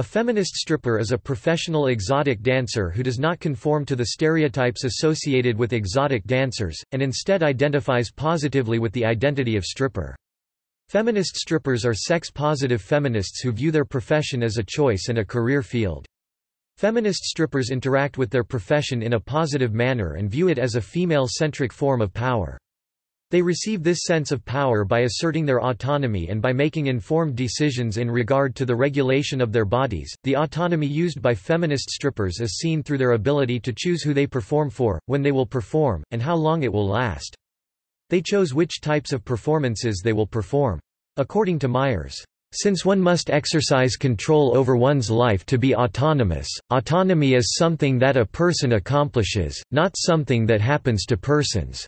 A feminist stripper is a professional exotic dancer who does not conform to the stereotypes associated with exotic dancers, and instead identifies positively with the identity of stripper. Feminist strippers are sex-positive feminists who view their profession as a choice and a career field. Feminist strippers interact with their profession in a positive manner and view it as a female-centric form of power. They receive this sense of power by asserting their autonomy and by making informed decisions in regard to the regulation of their bodies. The autonomy used by feminist strippers is seen through their ability to choose who they perform for, when they will perform, and how long it will last. They chose which types of performances they will perform. According to Meyers, since one must exercise control over one's life to be autonomous, autonomy is something that a person accomplishes, not something that happens to persons.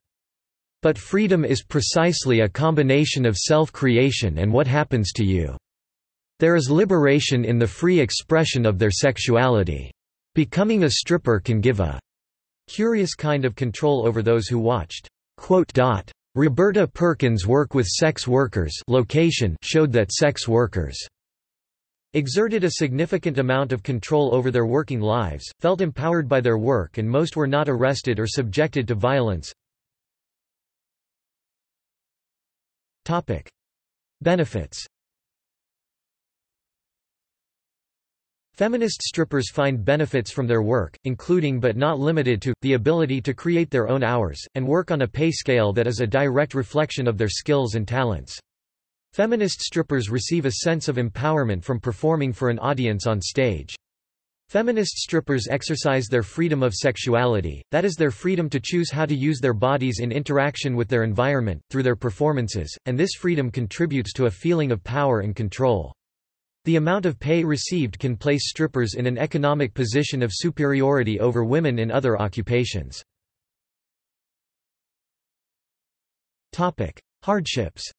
But freedom is precisely a combination of self-creation and what happens to you. There is liberation in the free expression of their sexuality. Becoming a stripper can give a curious kind of control over those who watched. Roberta Perkins' work with sex workers location showed that sex workers exerted a significant amount of control over their working lives, felt empowered by their work and most were not arrested or subjected to violence. Topic: Benefits. Feminist strippers find benefits from their work, including but not limited to, the ability to create their own hours, and work on a pay scale that is a direct reflection of their skills and talents. Feminist strippers receive a sense of empowerment from performing for an audience on stage. Feminist strippers exercise their freedom of sexuality, that is their freedom to choose how to use their bodies in interaction with their environment, through their performances, and this freedom contributes to a feeling of power and control. The amount of pay received can place strippers in an economic position of superiority over women in other occupations. Hardships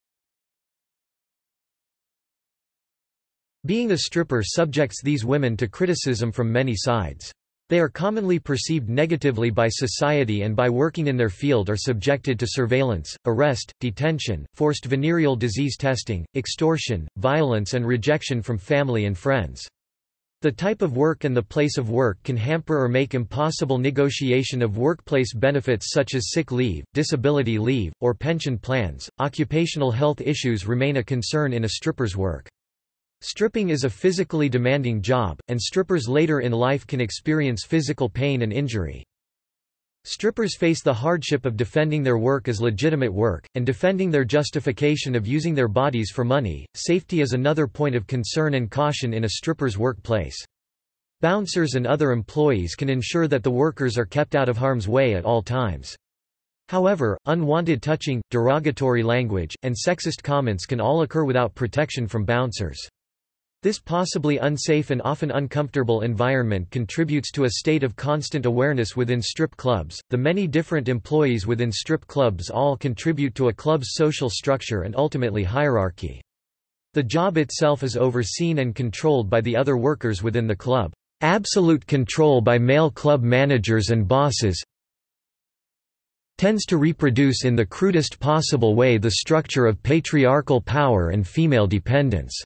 Being a stripper subjects these women to criticism from many sides. They are commonly perceived negatively by society and by working in their field are subjected to surveillance, arrest, detention, forced venereal disease testing, extortion, violence and rejection from family and friends. The type of work and the place of work can hamper or make impossible negotiation of workplace benefits such as sick leave, disability leave, or pension plans. Occupational health issues remain a concern in a stripper's work. Stripping is a physically demanding job, and strippers later in life can experience physical pain and injury. Strippers face the hardship of defending their work as legitimate work, and defending their justification of using their bodies for money. Safety is another point of concern and caution in a stripper's workplace. Bouncers and other employees can ensure that the workers are kept out of harm's way at all times. However, unwanted touching, derogatory language, and sexist comments can all occur without protection from bouncers. This possibly unsafe and often uncomfortable environment contributes to a state of constant awareness within strip clubs. The many different employees within strip clubs all contribute to a club's social structure and ultimately hierarchy. The job itself is overseen and controlled by the other workers within the club. Absolute control by male club managers and bosses tends to reproduce in the crudest possible way the structure of patriarchal power and female dependence.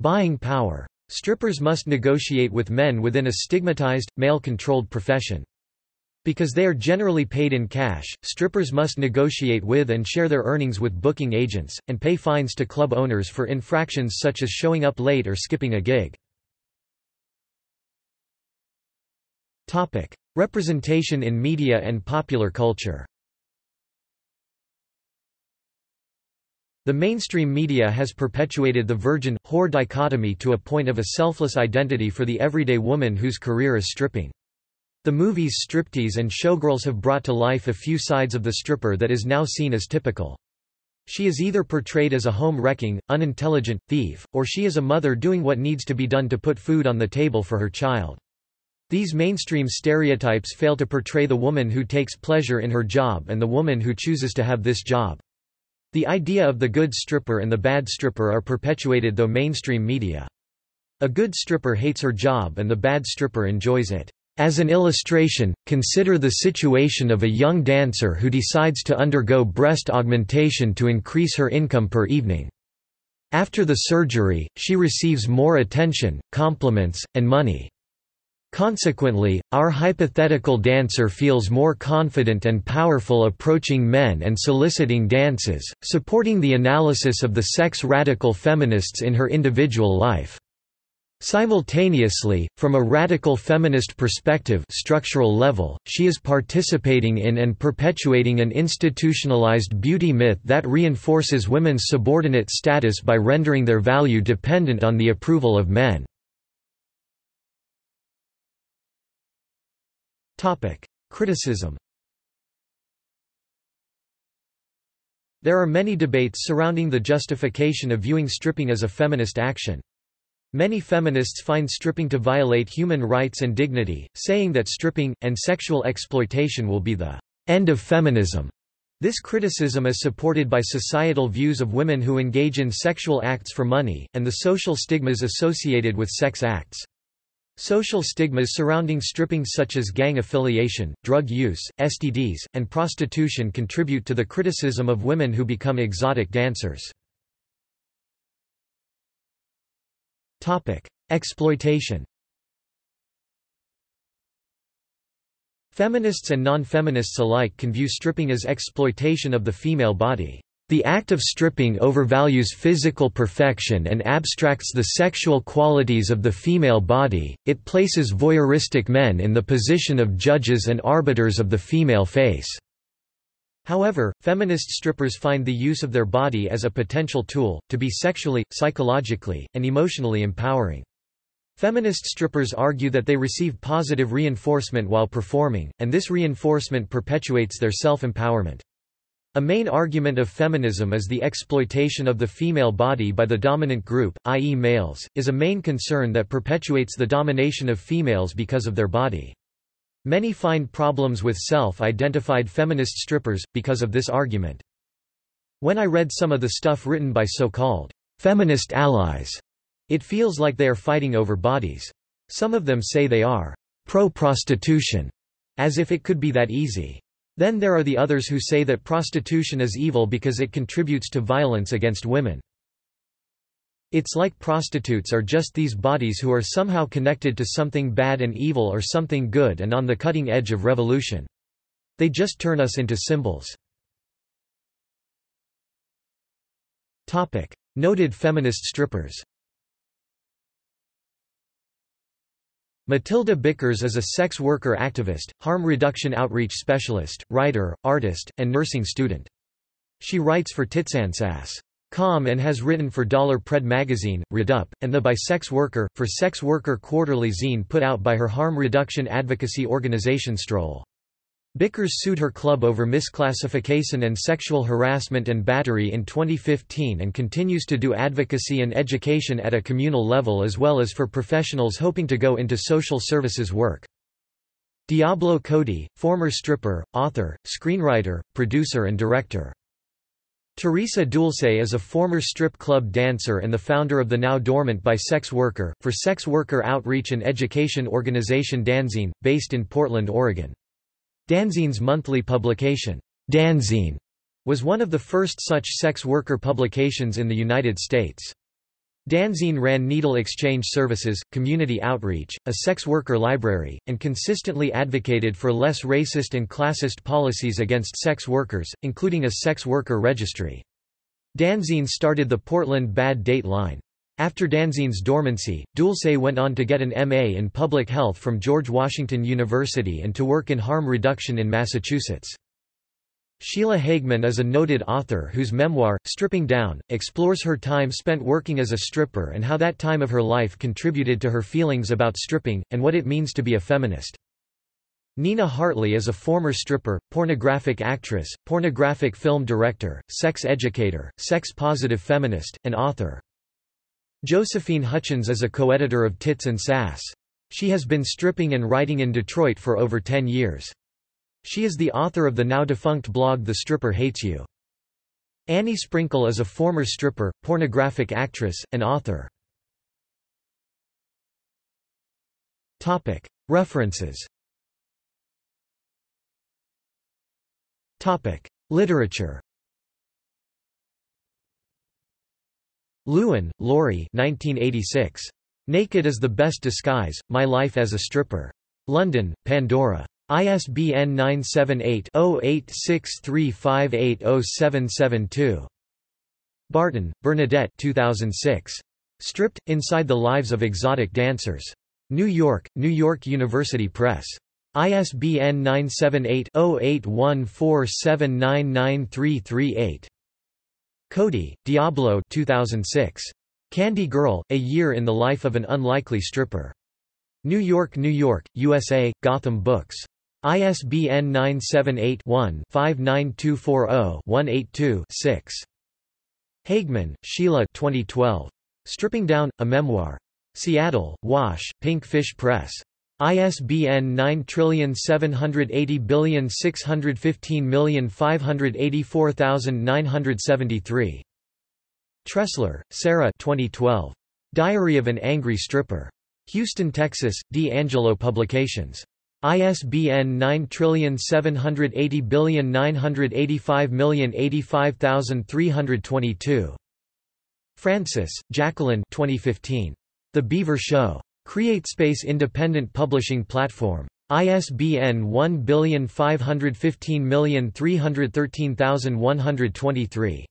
Buying power. Strippers must negotiate with men within a stigmatized, male-controlled profession. Because they are generally paid in cash, strippers must negotiate with and share their earnings with booking agents, and pay fines to club owners for infractions such as showing up late or skipping a gig. Representation in media and popular culture The mainstream media has perpetuated the virgin-whore dichotomy to a point of a selfless identity for the everyday woman whose career is stripping. The movies Striptease and Showgirls have brought to life a few sides of the stripper that is now seen as typical. She is either portrayed as a home-wrecking, unintelligent, thief, or she is a mother doing what needs to be done to put food on the table for her child. These mainstream stereotypes fail to portray the woman who takes pleasure in her job and the woman who chooses to have this job. The idea of the good stripper and the bad stripper are perpetuated though mainstream media. A good stripper hates her job and the bad stripper enjoys it. As an illustration, consider the situation of a young dancer who decides to undergo breast augmentation to increase her income per evening. After the surgery, she receives more attention, compliments, and money. Consequently, our hypothetical dancer feels more confident and powerful approaching men and soliciting dances, supporting the analysis of the sex radical feminists in her individual life. Simultaneously, from a radical feminist perspective structural level, she is participating in and perpetuating an institutionalized beauty myth that reinforces women's subordinate status by rendering their value dependent on the approval of men. Criticism There are many debates surrounding the justification of viewing stripping as a feminist action. Many feminists find stripping to violate human rights and dignity, saying that stripping, and sexual exploitation will be the end of feminism. This criticism is supported by societal views of women who engage in sexual acts for money, and the social stigmas associated with sex acts. Social stigmas surrounding stripping such as gang affiliation, drug use, STDs, and prostitution contribute to the criticism of women who become exotic dancers. Exploitation Feminists and non-feminists alike can view stripping as exploitation of the female body. The act of stripping overvalues physical perfection and abstracts the sexual qualities of the female body, it places voyeuristic men in the position of judges and arbiters of the female face. However, feminist strippers find the use of their body as a potential tool, to be sexually, psychologically, and emotionally empowering. Feminist strippers argue that they receive positive reinforcement while performing, and this reinforcement perpetuates their self-empowerment. A main argument of feminism is the exploitation of the female body by the dominant group, i.e. males, is a main concern that perpetuates the domination of females because of their body. Many find problems with self-identified feminist strippers, because of this argument. When I read some of the stuff written by so-called feminist allies, it feels like they are fighting over bodies. Some of them say they are pro-prostitution, as if it could be that easy. Then there are the others who say that prostitution is evil because it contributes to violence against women. It's like prostitutes are just these bodies who are somehow connected to something bad and evil or something good and on the cutting edge of revolution. They just turn us into symbols. Noted feminist strippers Matilda Bickers is a sex worker activist, harm reduction outreach specialist, writer, artist, and nursing student. She writes for Titsandsass.com and has written for Dollar Pred magazine, Redup, and The By Sex Worker, for Sex Worker quarterly zine put out by her harm reduction advocacy organization Stroll. Bickers sued her club over misclassification and sexual harassment and battery in 2015 and continues to do advocacy and education at a communal level as well as for professionals hoping to go into social services work. Diablo Cody, former stripper, author, screenwriter, producer and director. Teresa Dulce is a former strip club dancer and the founder of the now dormant By Sex Worker, for sex worker outreach and education organization Danzine, based in Portland, Oregon. Danzine's monthly publication, Danzine, was one of the first such sex worker publications in the United States. Danzine ran needle exchange services, community outreach, a sex worker library, and consistently advocated for less racist and classist policies against sex workers, including a sex worker registry. Danzine started the Portland Bad Date Line. After Danzine's dormancy, Dulce went on to get an M.A. in public health from George Washington University and to work in harm reduction in Massachusetts. Sheila Hageman is a noted author whose memoir, Stripping Down, explores her time spent working as a stripper and how that time of her life contributed to her feelings about stripping, and what it means to be a feminist. Nina Hartley is a former stripper, pornographic actress, pornographic film director, sex educator, sex-positive feminist, and author. Josephine Hutchins is a co-editor of Tits and Sass. She has been stripping and writing in Detroit for over 10 years. She is the author of the now-defunct blog The Stripper Hates You. Annie Sprinkle is a former stripper, pornographic actress, and author. References Literature Lewin, Laurie 1986. Naked is the Best Disguise, My Life as a Stripper. London, Pandora. ISBN 978-0863580772. Barton, Bernadette 2006. Stripped, Inside the Lives of Exotic Dancers. New York, New York University Press. ISBN 978-0814799338. Cody, Diablo 2006. Candy Girl, A Year in the Life of an Unlikely Stripper. New York, New York, USA, Gotham Books. ISBN 978-1-59240-182-6. Hageman, Sheila 2012. Stripping Down, A Memoir. Seattle, Wash, Pink Fish Press. ISBN 9780615584973. Tressler, Sarah 2012. Diary of an Angry Stripper. Houston, Texas, D'Angelo Publications. ISBN 9780985085322. Frances, Jacqueline 2015. The Beaver Show. CreateSpace Independent Publishing Platform. ISBN 151531313123.